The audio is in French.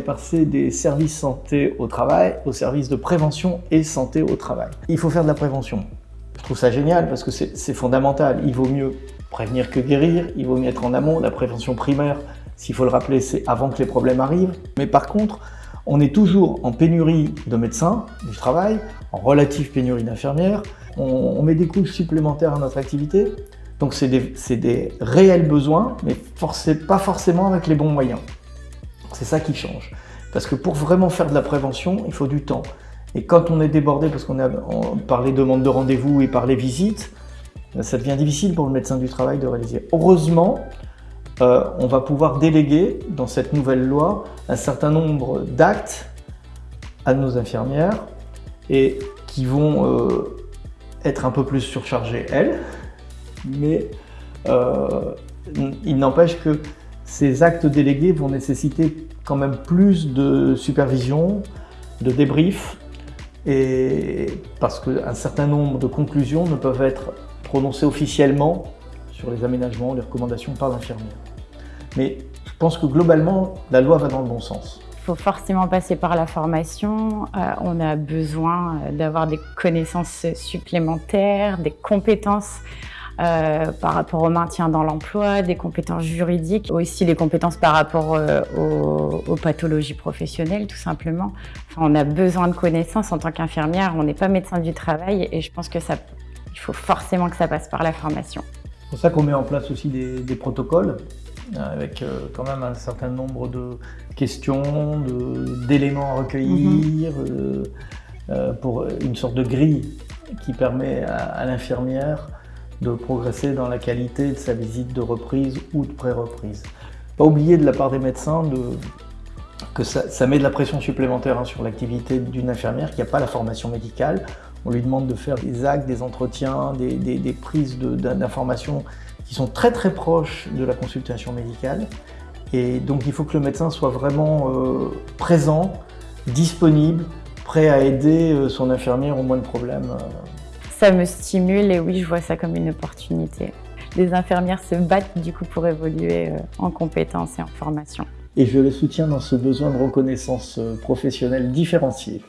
passé des services santé au travail aux services de prévention et santé au travail. Il faut faire de la prévention. Je trouve ça génial parce que c'est fondamental. Il vaut mieux prévenir que guérir, il vaut mieux être en amont. La prévention primaire, s'il faut le rappeler, c'est avant que les problèmes arrivent. Mais par contre, on est toujours en pénurie de médecins du travail, en relative pénurie d'infirmières. On, met des couches supplémentaires à notre activité. Donc c'est des, réels besoins, mais pas forcément avec les bons moyens. C'est ça qui change. Parce que pour vraiment faire de la prévention, il faut du temps. Et quand on est débordé, parce qu'on a par les demandes de rendez-vous et par les visites, ça devient difficile pour le médecin du travail de réaliser. Heureusement, euh, on va pouvoir déléguer dans cette nouvelle loi un certain nombre d'actes à nos infirmières et qui vont euh, être un peu plus surchargées elles, mais euh, il n'empêche que ces actes délégués vont nécessiter quand même plus de supervision, de débrief, et parce qu'un certain nombre de conclusions ne peuvent être prononcées officiellement sur les aménagements, les recommandations par l'infirmière. Mais je pense que globalement, la loi va dans le bon sens. Il faut forcément passer par la formation. Euh, on a besoin d'avoir des connaissances supplémentaires, des compétences euh, par rapport au maintien dans l'emploi, des compétences juridiques, aussi les compétences par rapport euh, aux, pathologies professionnelles tout simplement. on a besoin de connaissances en tant qu'infirmière, on n'est pas médecin du travail et je pense que ça, il faut forcément que ça passe par la formation. C'est pour ça qu'on met en place aussi des, protocoles avec euh, quand même un certain nombre de questions, d'éléments à recueillir, mm-hmm. pour une sorte de grille qui permet à l'infirmière de progresser dans la qualité de sa visite de reprise ou de pré-reprise. Pas oublier de la part des médecins que ça, met de la pression supplémentaire hein, sur l'activité d'une infirmière qui n'a pas la formation médicale. On lui demande de faire des actes, des entretiens, des, prises d'informations qui sont très très proches de la consultation médicale. Et donc il faut que le médecin soit vraiment euh, présent, disponible, prêt à aider euh, son infirmière au moins de problèmes. Euh, ça me stimule et oui, je vois ça comme une opportunité. Les infirmières se battent du coup pour évoluer euh, en compétences et en formation. Et je les soutiens dans ce besoin de reconnaissance euh, professionnelle différenciée.